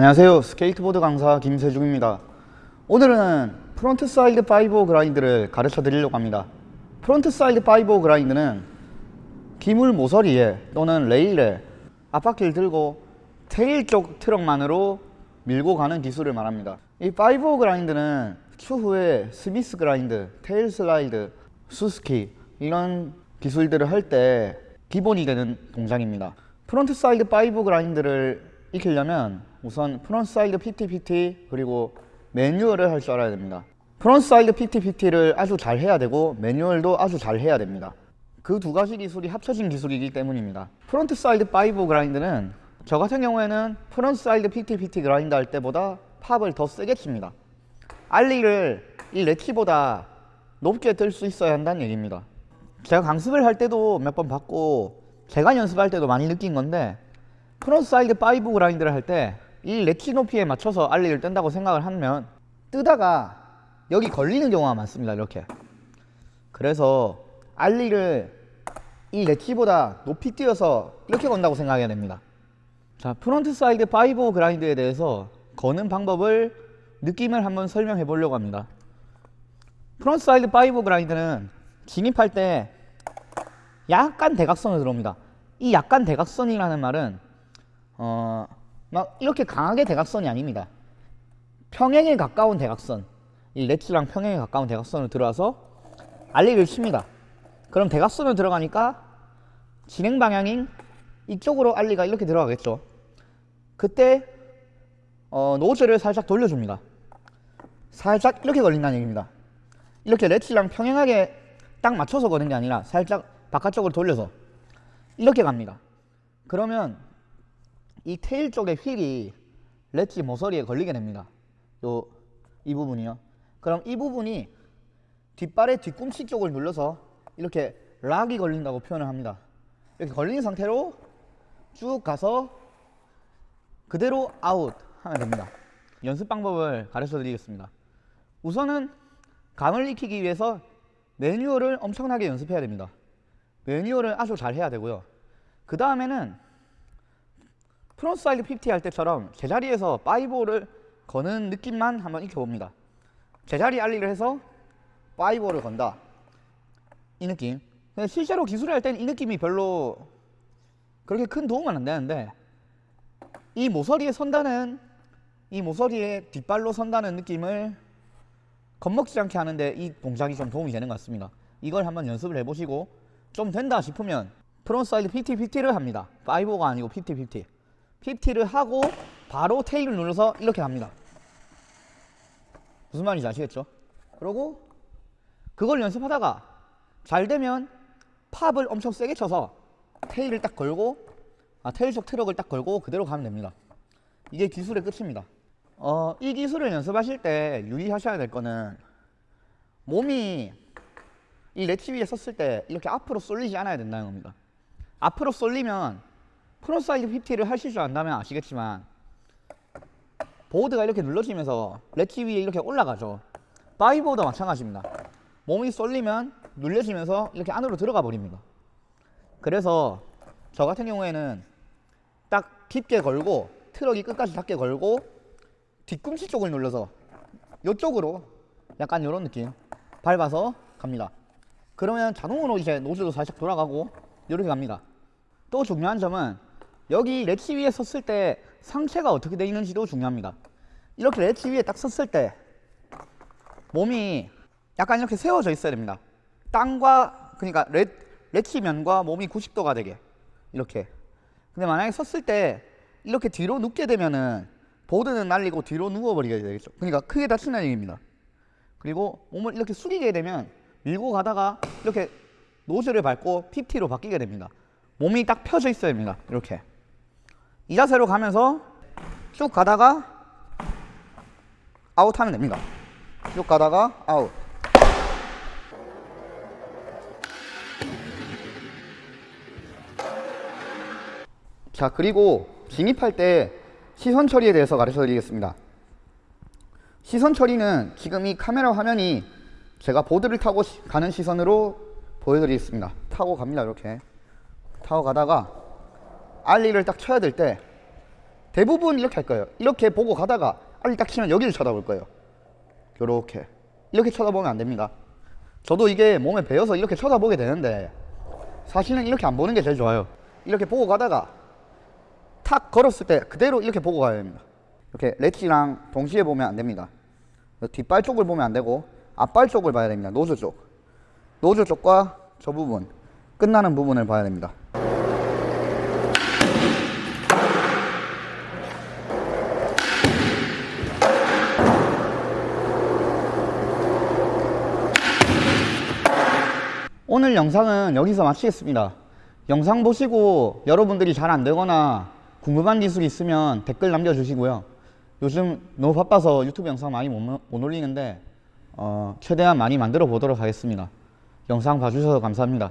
안녕하세요. 스케이트보드 강사 김세중입니다. 오늘은 frontside 5-0 grind를 가르쳐 드리려고 합니다. frontside 5-0 grind는 기물 모서리에 또는 레일에 앞바퀴를 들고 tail 쪽 트럭만으로 밀고 가는 기술을 말합니다. 이 5-0 grind는 추후에 Smith grind, tail slide, suski 이런 기술들을 할 때 기본이 되는 동작입니다. frontside 5-0 grind를 익히려면 우선 frontside 50-50 그리고 매뉴얼을 할 줄 알아야 됩니다. frontside 50-50를 아주 잘 해야 되고 매뉴얼도 아주 잘 해야 됩니다. 그 두 가지 기술이 합쳐진 기술이기 때문입니다. frontside 5-0 grind는 저 같은 경우에는 frontside 50-50 grind 할 때보다 pop을 더 세게 칩니다. ollie를 이 ledge보다 높게 들수 있어야 한다는 얘기입니다. 제가 강습을 할 때도 몇번 받고 제가 연습할 때도 많이 느낀 건데 frontside 5-0 grind를 할 때 이 레치 높이에 맞춰서 ollie를 뜬다고 생각을 하면 뜨다가 여기 걸리는 경우가 많습니다 이렇게. 그래서 ollie를 이 ledge보다 높이 띄어서 이렇게 건다고 생각해야 됩니다. 자 frontside 5-0 grind에 대해서 거는 방법을 느낌을 한번 설명해 보려고 합니다. frontside 5-0 grind는 진입할 때 약간 대각선으로 들어옵니다. 이 약간 대각선이라는 말은 어, 막 이렇게 강하게 대각선이 아닙니다. 평행에 가까운 대각선 이 ledge랑 평행에 가까운 대각선으로 들어와서 ollie를 칩니다. 그럼 대각선으로 들어가니까 진행 방향인 이쪽으로 ollie가 이렇게 들어가겠죠. 그때 어, 노즐을 살짝 돌려줍니다. 살짝 이렇게 걸린다는 얘기입니다. 이렇게 레츠랑 평행하게 딱 맞춰서 거는 게 아니라 살짝 바깥쪽으로 돌려서 이렇게 갑니다. 그러면 이 테일 쪽의 휠이 레치 모서리에 걸리게 됩니다. 요 이 부분이요. 그럼 이 부분이 뒷발의 뒤꿈치 쪽을 눌러서 이렇게 락이 걸린다고 표현을 합니다. 이렇게 걸린 상태로 쭉 가서 그대로 아웃 하면 됩니다. 연습 방법을 가르쳐 드리겠습니다. 우선은 감을 익히기 위해서 매뉴얼을 엄청나게 연습해야 됩니다. 매뉴얼을 아주 잘 해야 되고요. 그 다음에는 frontside 50-50할 때처럼 제자리에서 5-0를 거는 느낌만 한번 익혀봅니다. 제자리 ollie를 해서 5-0를 건다. 이 느낌. 실제로 기술을 할 때는 이 느낌이 별로 그렇게 큰 도움은 안 되는데 이 모서리에 선다는 이 모서리에 뒷발로 선다는 느낌을 겁먹지 않게 하는데 이 동작이 좀 도움이 되는 것 같습니다. 이걸 한번 연습을 해보시고 좀 된다 싶으면 frontside fifty-fifty를 합니다. 5가 아니고 fifty, fifty-fifty를 하고 바로 tail을 눌러서 이렇게 갑니다. 무슨 말인지 아시겠죠? 그리고 그걸 연습하다가 잘 되면 pop을 엄청 세게 쳐서 tail을 딱 걸고 아, tail 쪽 트럭을 딱 걸고 그대로 가면 됩니다. 이게 기술의 끝입니다. 어, 이 기술을 연습하실 때 유의하셔야 될 거는 몸이 이 레치 위에 섰을 때 이렇게 앞으로 쏠리지 않아야 된다는 겁니다. 앞으로 쏠리면 frontside fifty를 하실 줄 안다면 아시겠지만 보드가 이렇게 눌러지면서 레치 위에 이렇게 올라가죠. 바이보드와 마찬가지입니다. 몸이 쏠리면 눌려지면서 이렇게 안으로 들어가 버립니다. 그래서 저 같은 경우에는 딱 깊게 걸고 트럭이 끝까지 닿게 걸고 뒤꿈치 쪽을 눌러서 이쪽으로 약간 이런 느낌 밟아서 갑니다. 그러면 자동으로 이제 nose도 살짝 돌아가고 이렇게 갑니다. 또 중요한 점은 여기 레치 위에 섰을 때 상체가 어떻게 되어 있는지도 중요합니다. 이렇게 레치 위에 딱 섰을 때 몸이 약간 이렇게 세워져 있어야 됩니다. 땅과 그러니까 레, 레치 면과 몸이 90도가 되게 이렇게. 근데 만약에 섰을 때 이렇게 뒤로 눕게 되면은 보드는 날리고 뒤로 누워버리게 되겠죠. 그러니까 크게 다치는 얘기입니다. 그리고 몸을 이렇게 숙이게 되면 밀고 가다가 이렇게 nose를 밟고 fifty로 바뀌게 됩니다. 몸이 딱 펴져 있어야 됩니다. 이렇게 이 자세로 가면서 쭉 가다가 아웃 하면 됩니다. 쭉 가다가 아웃. 자 그리고 진입할 때 시선 처리에 대해서 가르쳐 드리겠습니다. 시선 처리는 지금 이 카메라 화면이 제가 보드를 타고 시, 가는 시선으로 보여드리겠습니다. 타고 갑니다 이렇게. 타고 가다가 알리를 딱 쳐야 될 때 대부분 이렇게 할 거예요. 이렇게 보고 가다가 알이 딱 치면 여기를 쳐다볼 거예요. 요렇게 이렇게 쳐다보면 안 됩니다. 저도 이게 몸에 배어서 이렇게 쳐다보게 되는데 사실은 이렇게 안 보는 게 제일 좋아요. 이렇게 보고 가다가 탁 걸었을 때 그대로 이렇게 보고 가야 됩니다. 이렇게 ledge랑 동시에 보면 안 됩니다. 뒷발 쪽을 보면 안 되고 앞발 쪽을 봐야 됩니다. nose 쪽. nose 쪽과 저 부분 끝나는 부분을 봐야 됩니다. 오늘 영상은 여기서 마치겠습니다. 영상 보시고 여러분들이 잘 안 되거나 궁금한 기술이 있으면 댓글 남겨주시고요. 요즘 너무 바빠서 유튜브 영상 많이 못, 못 올리는데 어, 최대한 많이 만들어 보도록 하겠습니다. 영상 봐주셔서 감사합니다.